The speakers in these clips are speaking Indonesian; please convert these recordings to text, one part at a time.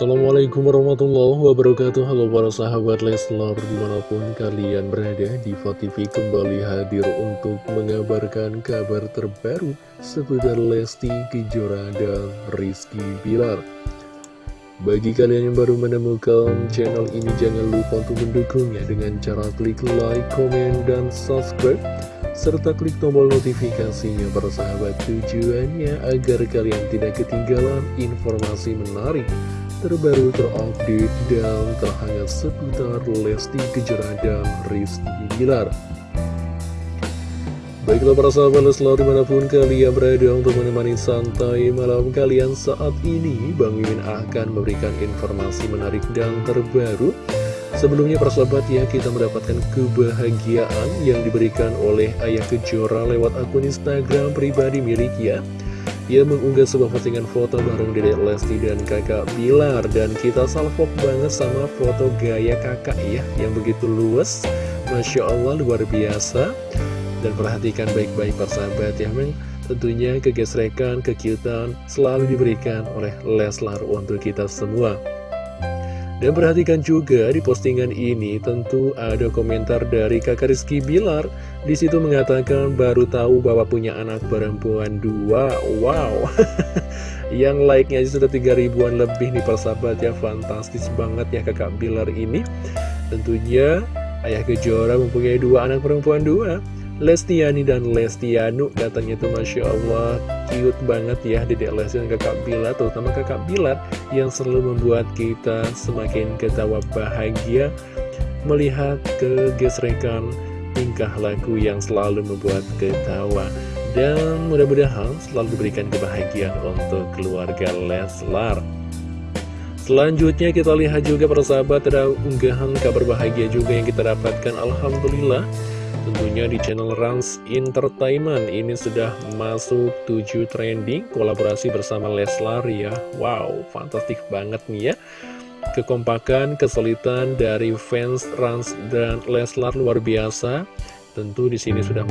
Assalamualaikum warahmatullahi wabarakatuh. Halo para sahabat Leslar Di mana pun kalian berada Diva TV kembali hadir untuk mengabarkan kabar terbaru Seputar Lesti Kejora dan Rizky Bilar. Bagi kalian yang baru menemukan channel ini Jangan lupa untuk mendukungnya Dengan cara klik like, komen, dan subscribe serta klik tombol notifikasinya para sahabat tujuannya agar kalian tidak ketinggalan informasi menarik terbaru terupdate dan terhangat seputar Lesti Kejora dan Rizky Bilar. Baiklah para sahabat Leslar di mana pun kalian berada untuk menemani santai malam kalian saat ini Bang Mimin akan memberikan informasi menarik dan terbaru Sebelumnya para sahabat ya kita mendapatkan kebahagiaan yang diberikan oleh Ayah Kejora lewat akun Instagram pribadi miliknya ia mengunggah sebuah postingan foto bareng Dedek Lesti dan kakak Bilar. Dan kita salvok banget sama foto gaya kakak ya Yang begitu luas. Masya Allah luar biasa. Dan perhatikan baik-baik persahabat ya Memang tentunya kegesrekan, kekiutan selalu diberikan oleh Leslar untuk kita semua dan perhatikan juga di postingan ini tentu ada komentar dari kakak Rizky Bilar. Di situ mengatakan baru tahu bahwa punya anak perempuan dua. Wow. Yang like-nya sudah 3 ribuan lebih nih persahabat ya Fantastis banget ya kakak Bilar ini. Tentunya Ayah Kejora mempunyai dua anak perempuan dua Lestiani dan Lestianu katanya tuh Masya Allah. Cute banget ya Dedek Lesti dan kakak Bilar terutama kakak Bilar yang selalu membuat kita semakin ketawa bahagia melihat kegesrekan tingkah laku yang selalu membuat ketawa. Dan mudah-mudahan selalu diberikan kebahagiaan untuk keluarga Leslar. Selanjutnya kita lihat juga persahabat ada unggahan kabar bahagia juga yang kita dapatkan. Alhamdulillah Tentunya di channel Rans Entertainment. Ini sudah masuk 7 trending kolaborasi bersama Leslar ya. Wow, fantastik banget nih ya. Kekompakan, kesulitan dari fans Rans dan Leslar luar biasa. Tentu di sini sudah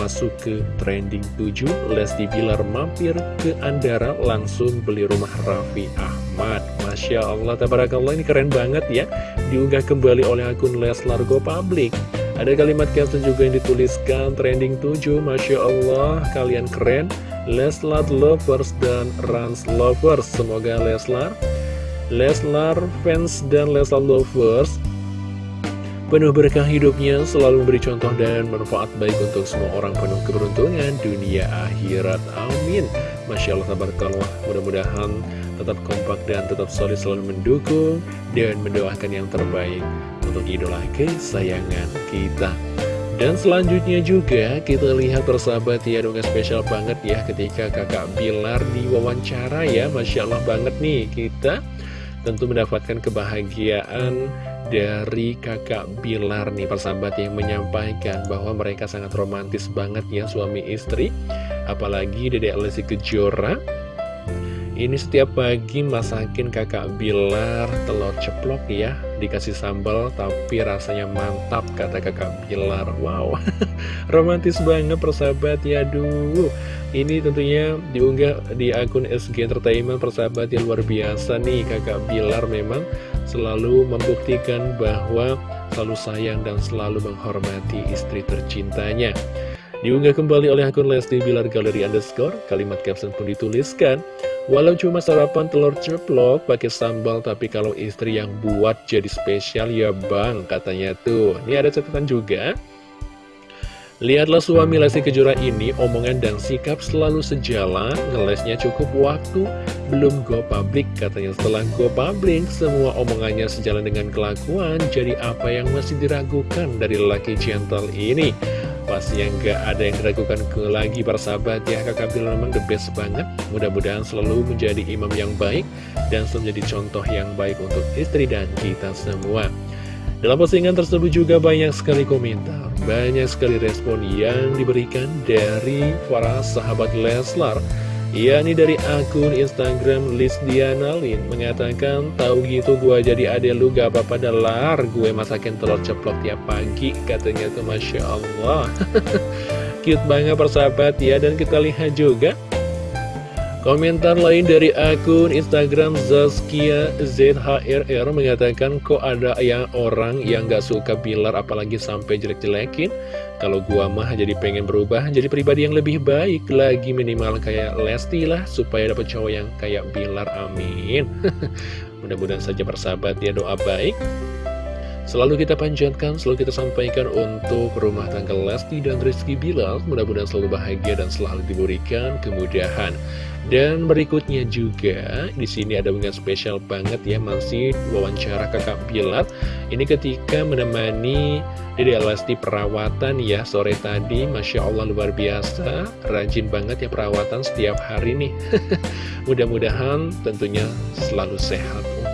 masuk ke trending 7 Lesti Bilar mampir ke Andara langsung beli rumah Raffi Ahmad. Masya Allah, tabarakallah ini keren banget ya. Diunggah kembali oleh akun Leslar Go Public ada kalimat caption juga yang dituliskan trending 7 Masya Allah kalian keren Leslar Lovers dan Rans Lovers Semoga Leslar Leslar fans dan Leslar Lovers Penuh berkah hidupnya selalu memberi contoh dan manfaat baik untuk semua orang penuh keberuntungan dunia akhirat. Amin. Masya Allah, tabarakallah. Mudah-mudahan tetap kompak dan tetap solid selalu mendukung dan mendoakan yang terbaik untuk idola kesayangan kita. Dan selanjutnya juga kita lihat persahabat ya dongeng spesial banget ya ketika kakak Bilar diwawancara ya Masya Allah banget nih kita tentu mendapatkan kebahagiaan dari kakak Bilar nih persahabat yang menyampaikan bahwa mereka sangat romantis banget ya suami istri apalagi Dedek Lesti Kejora. Ini setiap pagi masakin kakak Bilar telur ceplok ya. Dikasih sambal tapi rasanya mantap kata kakak Bilar. Wow. Romantis banget persahabat ya Aduh. Ini tentunya diunggah di akun SG Entertainment persahabat yang luar biasa nih. Kakak Bilar memang selalu membuktikan bahwa selalu sayang dan selalu menghormati istri tercintanya Diunggah kembali oleh akun Lesti Bilar Galeri Underscore Kalimat caption pun dituliskan Walau cuma sarapan telur ceplok pakai sambal Tapi kalau istri yang buat jadi spesial ya bang katanya tuh Ini ada catatan juga Lihatlah suami Lesti Kejora ini, omongan dan sikap selalu sejalan, ngelesnya cukup waktu, belum go public. Katanya setelah go public, semua omongannya sejalan dengan kelakuan, jadi apa yang masih diragukan dari lelaki gentle ini? Pasti yang gak ada yang diragukan ke lagi para sahabat ya. Kakak bilang memang the best banget. Mudah-mudahan selalu menjadi imam yang baik Dan selalu menjadi contoh yang baik untuk istri dan kita semua. Dalam postingan tersebut juga banyak sekali komentar Banyak sekali respon yang diberikan dari para sahabat Leslar yakni dari akun Instagram Liz Lin mengatakan tahu gitu gue jadi adek lu gak apa-apa lar. Gue masakin telur ceplok tiap pagi katanya tuh Masya Allah. Cute banget persahabat ya dan kita lihat juga Komentar lain dari akun Instagram Zaskia ZHRR mengatakan kok ada yang orang yang gak suka Bilar apalagi sampai jelek-jelekin? Kalau gua mah jadi pengen berubah jadi pribadi yang lebih baik lagi minimal kayak Lesti lah supaya dapat cowok yang kayak Bilar amin. Mudah-mudahan saja bersahabat ya doa baik Selalu kita panjatkan, selalu kita sampaikan untuk rumah tangga Lesti dan Rizky Bilal. Mudah-mudahan selalu bahagia dan selalu diberikan kemudahan. Dan berikutnya juga di sini ada unggahan spesial banget ya masih wawancara kakak Bilar. Ini ketika menemani Dede Lesti perawatan ya sore tadi, masya Allah luar biasa, rajin banget ya perawatan setiap hari nih. Mudah-mudahan tentunya selalu sehat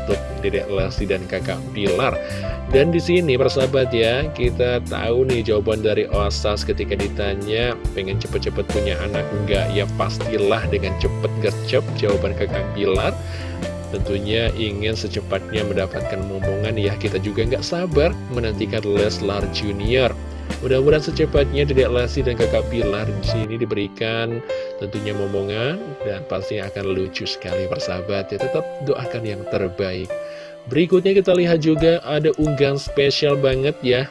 Dedek Lesti dan kakak Bilar. Dan di sini persahabat ya, kita tahu nih jawaban dari Osas ketika ditanya pengen cepet-cepet punya anak enggak? Ya pastilah dengan cepet gercep jawaban kakak Bilar. Tentunya ingin secepatnya mendapatkan momongan ya kita juga nggak sabar menantikan Leslar Junior. Mudah-mudahan secepatnya Dedek Lesti dan kakak Bilar di sini diberikan tentunya momongan dan pasti akan lucu sekali persahabat ya tetap doakan yang terbaik. Berikutnya kita lihat juga ada unggahan spesial banget ya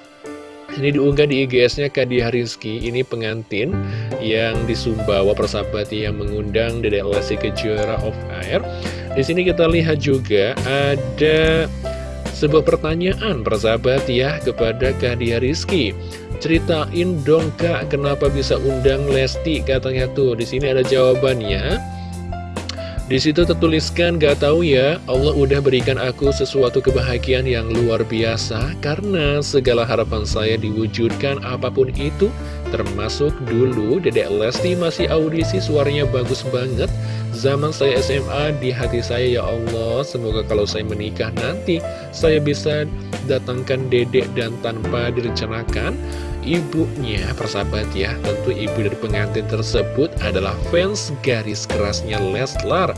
ini diunggah di IGS-nya Kadia Rizky, ini pengantin yang di Sumbawa persahabat yang mengundang Dede Lesti Kejora of Air. Di sini kita lihat juga ada sebuah pertanyaan persahabat ya kepada Kadia Rizky. Ceritain dong kak, kenapa bisa undang Lesti katanya tuh. Di sini ada jawabannya. Di situ tertuliskan, gak tahu ya, Allah udah berikan aku sesuatu kebahagiaan yang luar biasa karena segala harapan saya diwujudkan apa pun itu, termasuk dulu Dedek Lesti masih audisi suaranya bagus banget. Zaman saya SMA di hati saya ya Allah, semoga kalau saya menikah nanti saya bisa datangkan Dedek dan tanpa direncanakan. Ibunya persahabat ya tentu ibu dari pengantin tersebut adalah fans garis kerasnya Leslar.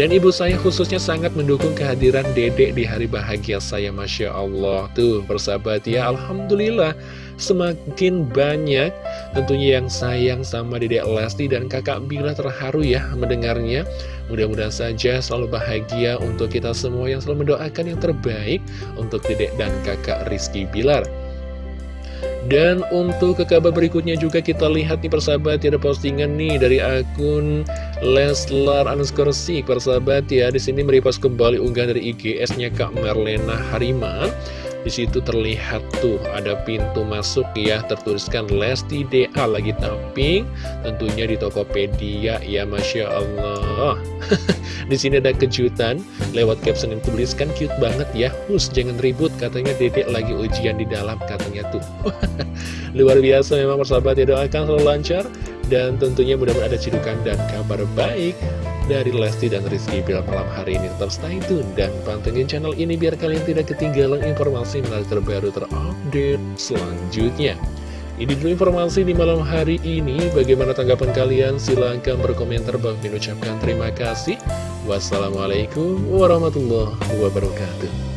Dan ibu saya khususnya sangat mendukung kehadiran dedek di hari bahagia saya Masya Allah. Tuh persahabat ya Alhamdulillah semakin banyak tentunya yang sayang sama dedek Lesti dan kakak Bila terharu ya mendengarnya. Mudah-mudahan saja selalu bahagia untuk kita semua yang selalu mendoakan yang terbaik untuk dedek dan kakak Rizky Bilar. Dan untuk ke kabar berikutnya juga kita lihat nih persahabat ya ada postingan nih dari akun Leslar underscore Sik. Persahabat ya di sini meripas kembali unggahan dari IGS-nya Kak Merlena Hariman di situ terlihat tuh ada pintu masuk ya tertuliskan Lesti DA lagi tapping tentunya di Tokopedia ya Masya Allah. Di sini ada kejutan lewat caption yang tuliskan cute banget ya. Hus jangan ribut katanya dedek lagi ujian di dalam katanya tuh. Luar biasa memang persahabat ya doakan selalu lancar dan tentunya mudah-mudahan ada cidukan dan kabar baik dari Lesti dan Rizky Bilar malam hari ini Tetap stay tune dan pantengin channel ini biar kalian tidak ketinggalan informasi menarik terbaru terupdate selanjutnya ini dulu informasi di malam hari ini. Bagaimana tanggapan kalian? Silahkan berkomentar. Bang Min ucapkan terima kasih. Wassalamualaikum warahmatullahi wabarakatuh.